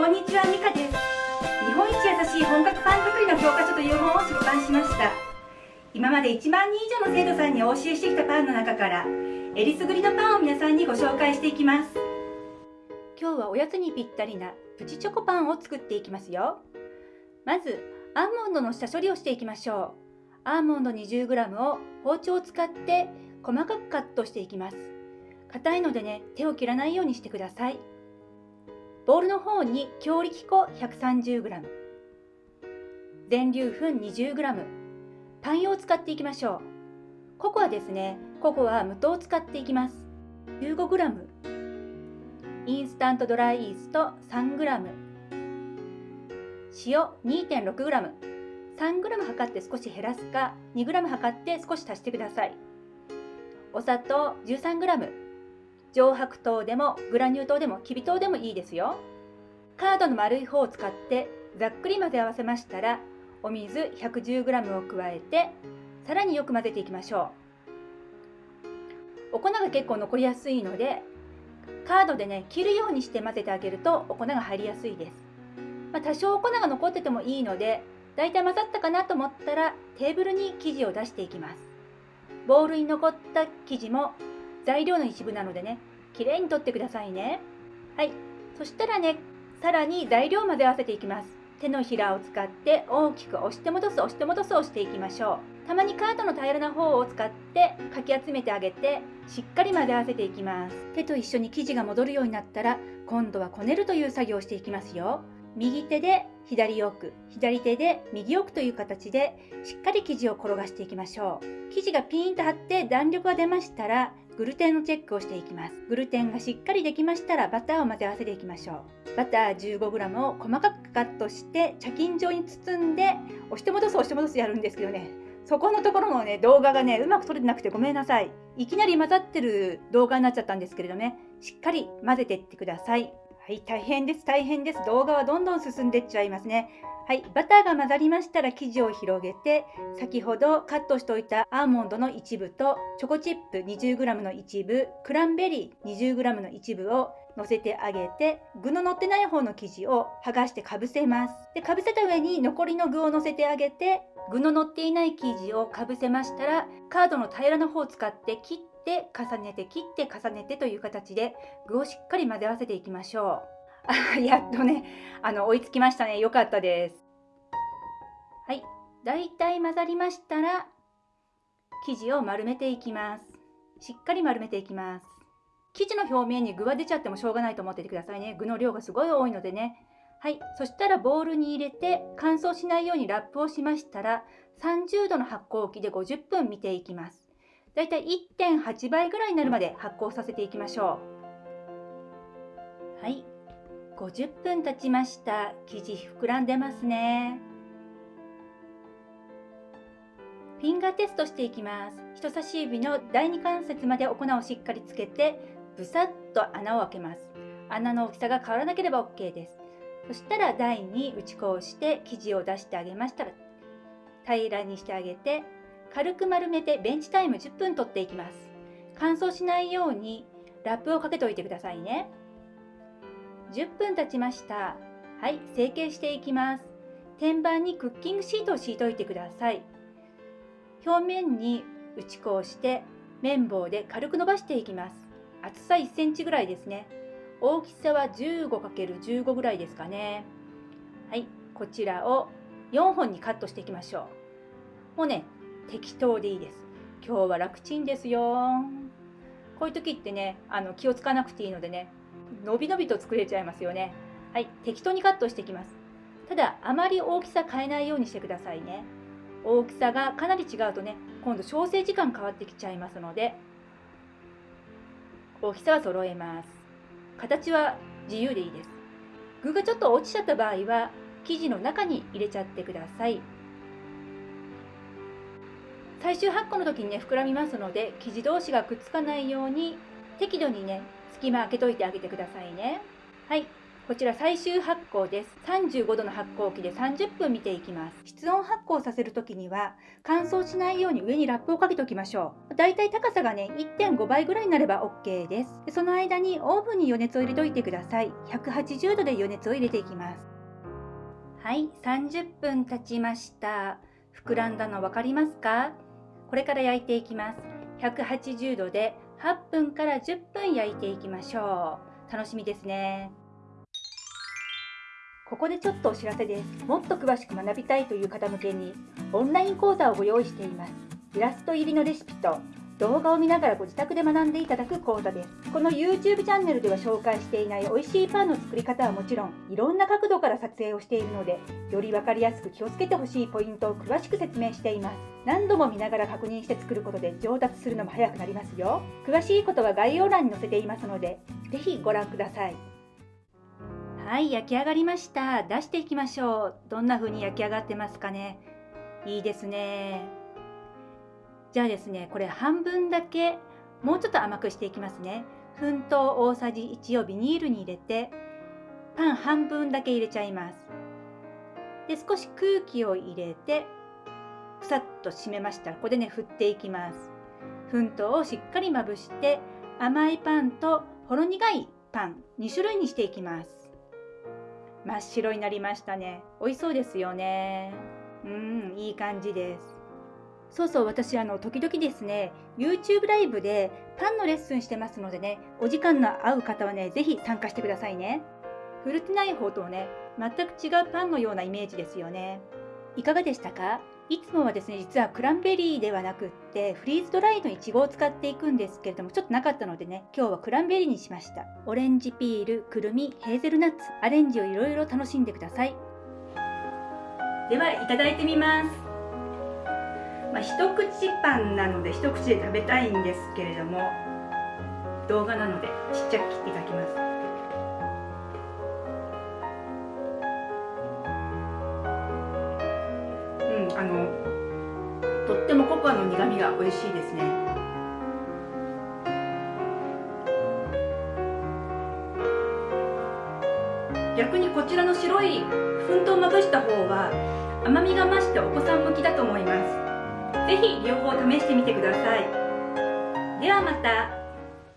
こんにちは、ミカです。日本一優しい本格パン作りの教科書という本を出版しました。今まで1万人以上の生徒さんにお教えしてきたパンの中から、えりすぐりのパンを皆さんにご紹介していきます。今日はおやつにぴったりなプチチョコパンを作っていきますよ。まず、アーモンドの下処理をしていきましょう。アーモンド 20g を包丁を使って細かくカットしていきます。硬いのでね、手を切らないようにしてください。ボウルの方に強力粉 130g 全粒粉 20g パン用を使っていきましょう。ココアですねココア無糖を使っていきます。15g インスタントドライイースト 3g 塩 2.6g 3g 測って少し減らすか 2g 測って少し足してください。お砂糖 13g 上白糖でもグラニュー糖でもきび糖でもいいですよ。カードの丸い方を使ってざっくり混ぜ合わせましたらお水 110g を加えてさらによく混ぜていきましょう。お粉が結構残りやすいのでカードでね切るようにして混ぜてあげるとお粉が入りやすいです、まあ、多少お粉が残っててもいいのでだいたい混ざったかなと思ったらテーブルに生地を出していきます。ボウルに残った生地も材料の一部なのでね、きれいに取ってくださいね。はい。そしたらね、さらに材料を混ぜ合わせていきます。手のひらを使って大きく押して戻す押して戻すをしていきましょう。たまにカートの平らな方を使ってかき集めてあげてしっかり混ぜ合わせていきます。手と一緒に生地が戻るようになったら今度はこねるという作業をしていきますよ。右手で左奥、左手で右奥という形でしっかり生地を転がしていきましょう。生地がピーンと張って弾力が出ましたらグルテンのチェックをしていきます。グルテンがしっかりできましたらバターを混ぜ合わせていきましょう。バター 15g を細かくカットして茶巾状に包んで押して戻す押して戻すやるんですけどねそこのところのね動画がねうまく撮れてなくてごめんなさいいきなり混ざってる動画になっちゃったんですけれどねしっかり混ぜていってくださいはい大変です大変です。動画はどんどん進んでっちゃいますね。はい、バターが混ざりましたら生地を広げて先ほどカットしておいたアーモンドの一部とチョコチップ 20g の一部クランベリー 20g の一部を乗せてあげて具の乗ってない方の生地を剥がしてかぶせます。でかぶせた上に残りの具を乗せてあげて具の乗っていない生地をかぶせましたらカードの平らな方を使って切って重ねて切って重ねてという形で具をしっかり混ぜ合わせていきましょうやっとね、あの、追いつきましたね。よかったです。はい。だいたい混ざりましたら、生地を丸めていきます。しっかり丸めていきます。生地の表面に具が出ちゃってもしょうがないと思っててくださいね。具の量がすごい多いのでね。はい。そしたらボウルに入れて乾燥しないようにラップをしましたら、30度の発酵機で50分見ていきます。だいたい1.8倍ぐらいになるまで発酵させていきましょう。はい。50分経ちました。生地膨らんでますね。フィンガーテストしていきます。人差し指の第二関節までお粉をしっかりつけてブサッと穴を開けます。穴の大きさが変わらなければ OK です。そしたら台に打ち粉をして生地を出してあげましたら平らにしてあげて軽く丸めてベンチタイム10分取っていきます乾燥しないようにラップをかけておいてくださいね10分経ちました。はい、成形していきます。天板にクッキングシートを敷いておいてください。表面に打ち粉をして綿棒で軽く伸ばしていきます。厚さ1センチぐらいですね。大きさは 15×15 ぐらいですかね。はい、こちらを4本にカットしていきましょう。もうね、適当でいいです。今日は楽ちんですよ。こういう時ってね、あの気をつかなくていいのでね、のびのびと作れちゃいますよね。はい、適当にカットしていきます。ただ、あまり大きさ変えないようにしてくださいね。大きさがかなり違うとね、今度調整時間変わってきちゃいますので、大きさは揃えます。形は自由でいいです。具がちょっと落ちちゃった場合は、生地の中に入れちゃってください。最終発酵の時にね、膨らみますので、生地同士がくっつかないように、適度にね、隙間開けといてあげてくださいね。はい。こちら最終発酵です。35度の発酵機で30分見ていきます。室温発酵させる時には乾燥しないように上にラップをかけておきましょう。だいたい高さがね1.5倍ぐらいになれば OK です。でその間にオーブンに余熱を入れといてください。180度で余熱を入れていきます。はい。30分経ちました。膨らんだの分かりますか？これから焼いていきます。180度で8分から10分焼いていきましょう。楽しみですね。ここでちょっとお知らせです。もっと詳しく学びたいという方向けにオンライン講座をご用意しています。イラスト入りのレシピと動画を見ながらご自宅で学んでいただく講座です。この YouTube チャンネルでは紹介していない美味しいパンの作り方はもちろんいろんな角度から撮影をしているのでより分かりやすく気をつけてほしいポイントを詳しく説明しています。何度も見ながら確認して作ることで上達するのも早くなりますよ。詳しいことは概要欄に載せていますので是非ご覧ください。はい焼き上がりました。出していきましょう。どんな風に焼き上がってますかね。いいですね。じゃあですねこれ半分だけもうちょっと甘くしていきますね。粉糖大さじ1をビニールに入れてパン半分だけ入れちゃいます。で少し空気を入れてふさっと締めましたらここでね振っていきます。粉糖をしっかりまぶして甘いパンとほろ苦いパン2種類にしていきます。真っ白になりましたね。美味しそうですよね。うんいい感じです。そうそう、私、あの、時々ですね、YouTube ライブでパンのレッスンしてますのでね、お時間の合う方はね、ぜひ参加してくださいね。フルテナイ方とね、全く違うパンのようなイメージですよね。いかがでしたか？いつもはですね、実はクランベリーではなくって、フリーズドライのいちごを使っていくんですけれども、ちょっとなかったのでね、今日はクランベリーにしました。オレンジピール、くるみ、ヘーゼルナッツ、アレンジをいろいろ楽しんでください。では、いただいてみます。まあ、一口パンなので一口で食べたいんですけれども動画なのでちっちゃく切っていただきます。うんあのとってもココアの苦みが美味しいですね。逆にこちらの白い粉糖をまぶした方は甘みが増してお子さん向きだと思います。ぜひ両方試してみてください。ではまた。